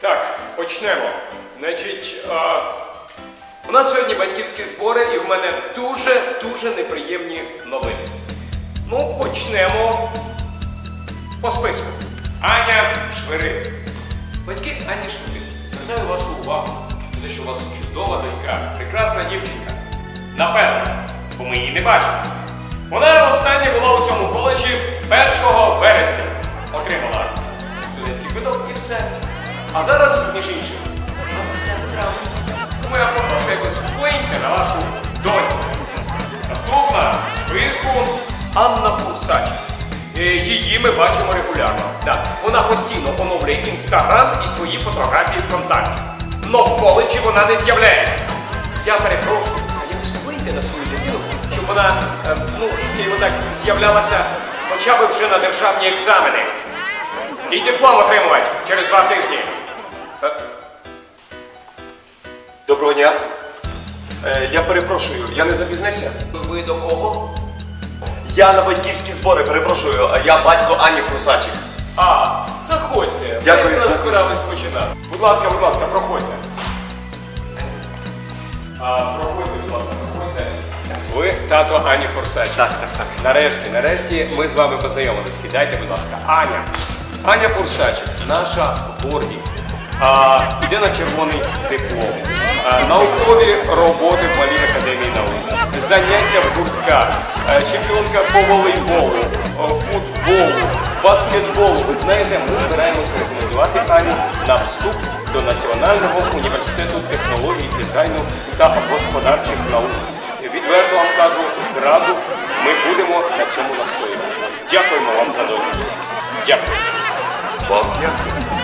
Так, почнемо. Значить, а, у нас сьогодні батьківські збори, і в мене дуже-дуже неприємні новини. Ну, почнемо по списку. Аня Швирин. Батьки Ані Швирин. Звертаю вашу увагу на те, що у вас чудова донька, прекрасна дівчинка. Напевно, бо ми її не бачимо. Вона востаннє була у цьому коледжі 1 вересня. Отримала студентський квиток і все. А зараз, між іншим, 25. Тому я попрошу якось вплиньте на вашу доньку. Наступна в списку Анна Курсач. Е, Її ми бачимо регулярно. Да. Вона постійно оновлює інстаграм і свої фотографії ВКонтакті. Но в коледжі вона не з'являється. Я перепрошую, а якось вплиньте на свою дитину, щоб вона, е, ну, скажімо так, з'являлася хоча б вже на державні екзамени. І диплом отримувати через два тижні. Е, Доброго дня. Е, я перепрошую, я не запізнився. Ви до кого? Я на батьківські збори, перепрошую, а я батько Ані Фрусачик. А, заходьте. Дякую, Ми якраз дякую. збирались починати. Будь ласка, будь ласка, проходьте. А, проходьте, будь ласка, проходьте. Ви тато Ані Фурсач. Так, так, так. Нарешті, нарешті ми з вами познайомились. Сідайте, будь ласка. Аня. Аня Фурсач, наша гордість. А, іде на червоний диплом. Наукові роботи в Малій академії наук. Заняття в гуртках. Чемпіонка по волейболу, футболу, баскетболу. Ви знаєте, ми збираємося рекомендувати Аню на вступ до Національного університету технологій, дизайну та господарчих наук. Відверто вам кажу, зразу ми будемо на цьому настоювати. Дякуємо вам за довіру. Дякую. Fuck yeah.